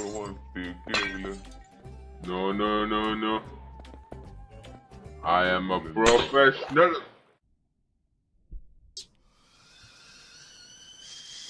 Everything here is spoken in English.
for one big killer. No, no, no, no. I am a professional.